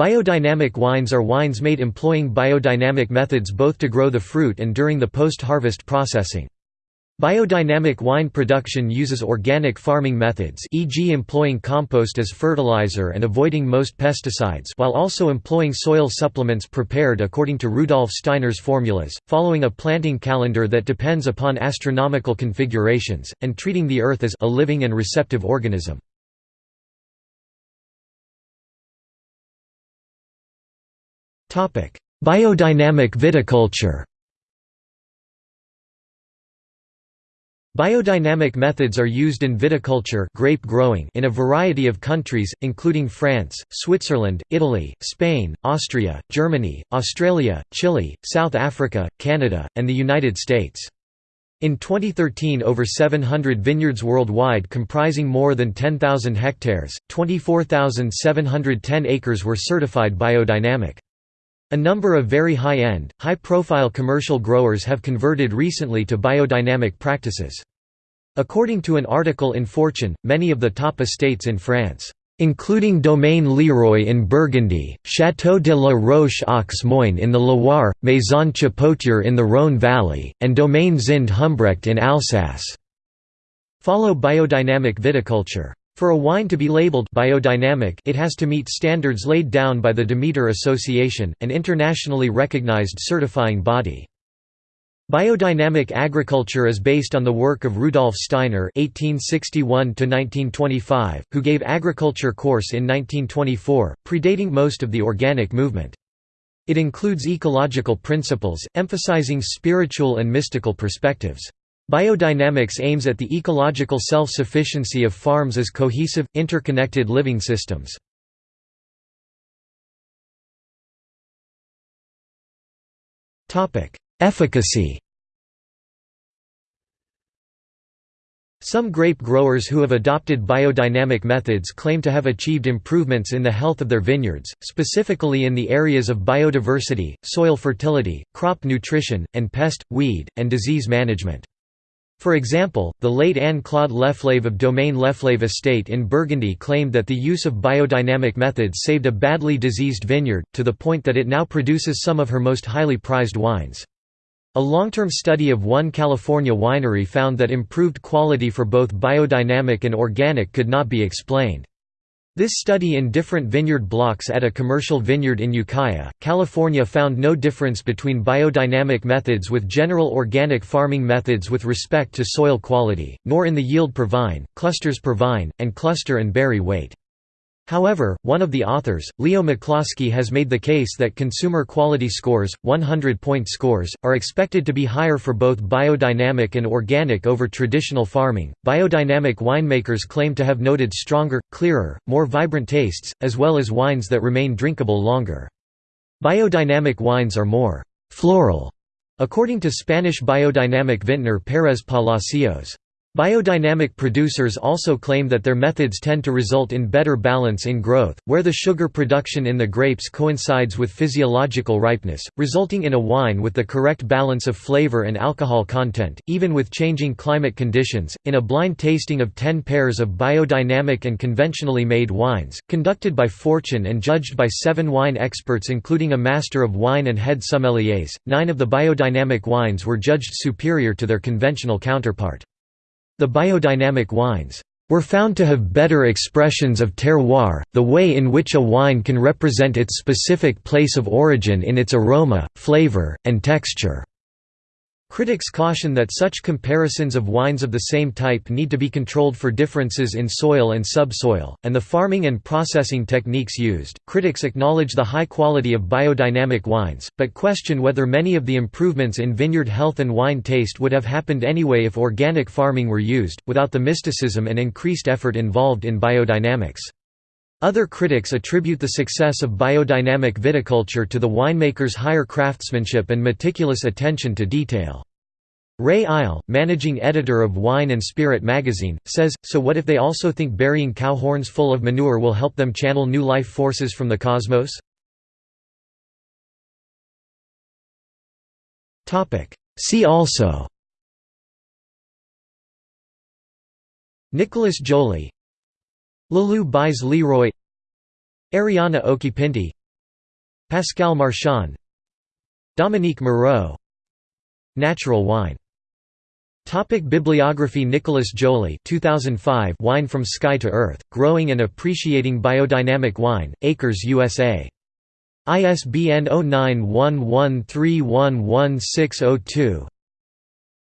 Biodynamic wines are wines made employing biodynamic methods both to grow the fruit and during the post-harvest processing. Biodynamic wine production uses organic farming methods e.g. employing compost as fertilizer and avoiding most pesticides while also employing soil supplements prepared according to Rudolf Steiner's formulas, following a planting calendar that depends upon astronomical configurations, and treating the earth as a living and receptive organism. Biodynamic viticulture Biodynamic methods are used in viticulture grape growing in a variety of countries, including France, Switzerland, Italy, Spain, Austria, Germany, Australia, Chile, South Africa, Canada, and the United States. In 2013 over 700 vineyards worldwide comprising more than 10,000 hectares, 24,710 acres were certified biodynamic. A number of very high-end, high-profile commercial growers have converted recently to biodynamic practices. According to an article in Fortune, many of the top estates in France including Domaine Leroy in Burgundy, Château de la Roche aux Moines in the Loire, Maison Chapoutier in the Rhône Valley, and Domaine Zind Humbrecht in Alsace. Follow biodynamic viticulture. For a wine to be labeled biodynamic it has to meet standards laid down by the Demeter Association, an internationally recognized certifying body. Biodynamic agriculture is based on the work of Rudolf Steiner (1861–1925), who gave agriculture course in 1924, predating most of the organic movement. It includes ecological principles, emphasizing spiritual and mystical perspectives. Biodynamics aims at the ecological self-sufficiency of farms as cohesive, interconnected living systems. Efficacy Some grape growers who have adopted biodynamic methods claim to have achieved improvements in the health of their vineyards, specifically in the areas of biodiversity, soil fertility, crop nutrition, and pest, weed, and disease management. For example, the late Anne-Claude Leflaive of Domaine Leflaive Estate in Burgundy claimed that the use of biodynamic methods saved a badly diseased vineyard, to the point that it now produces some of her most highly prized wines. A long-term study of one California winery found that improved quality for both biodynamic and organic could not be explained. This study in different vineyard blocks at a commercial vineyard in Ukiah, California found no difference between biodynamic methods with general organic farming methods with respect to soil quality, nor in the yield per vine, clusters per vine, and cluster and berry weight. However, one of the authors, Leo McCloskey has made the case that consumer quality scores, 100-point scores, are expected to be higher for both biodynamic and organic over traditional farming. Biodynamic winemakers claim to have noted stronger, clearer, more vibrant tastes, as well as wines that remain drinkable longer. Biodynamic wines are more floral, according to Spanish biodynamic vintner Pérez Palacios. Biodynamic producers also claim that their methods tend to result in better balance in growth, where the sugar production in the grapes coincides with physiological ripeness, resulting in a wine with the correct balance of flavor and alcohol content, even with changing climate conditions. In a blind tasting of 10 pairs of biodynamic and conventionally made wines, conducted by Fortune and judged by seven wine experts, including a master of wine and head sommeliers, nine of the biodynamic wines were judged superior to their conventional counterpart. The biodynamic wines were found to have better expressions of terroir, the way in which a wine can represent its specific place of origin in its aroma, flavor, and texture. Critics caution that such comparisons of wines of the same type need to be controlled for differences in soil and subsoil, and the farming and processing techniques used. Critics acknowledge the high quality of biodynamic wines, but question whether many of the improvements in vineyard health and wine taste would have happened anyway if organic farming were used, without the mysticism and increased effort involved in biodynamics. Other critics attribute the success of biodynamic viticulture to the winemaker's higher craftsmanship and meticulous attention to detail. Ray Isle, managing editor of Wine and Spirit magazine, says, So what if they also think burying cow horns full of manure will help them channel new life forces from the cosmos? See also Nicolas Joly Lalou Bize-Leroy Arianna Occhipinti Pascal Marchand Dominique Moreau Natural wine Topic Bibliography Nicolas Joly 2005 Wine from Sky to Earth, Growing and Appreciating Biodynamic Wine, Acres USA. ISBN 0911311602.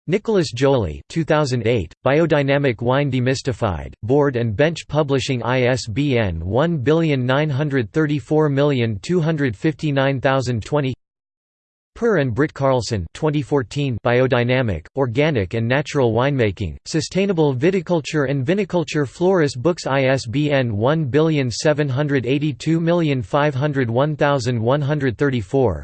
Nicolas Joly 2008, Biodynamic Wine Demystified, Board and Bench Publishing ISBN 193425920 Per and Britt Karlsson 2014 Biodynamic, Organic and Natural Winemaking, Sustainable Viticulture and Viniculture Floris Books ISBN 1782501134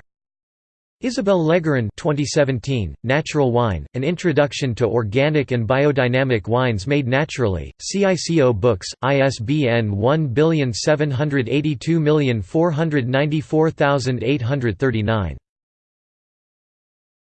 Isabelle Legeron 2017, Natural Wine, An Introduction to Organic and Biodynamic Wines Made Naturally, CICO Books, ISBN 1782494839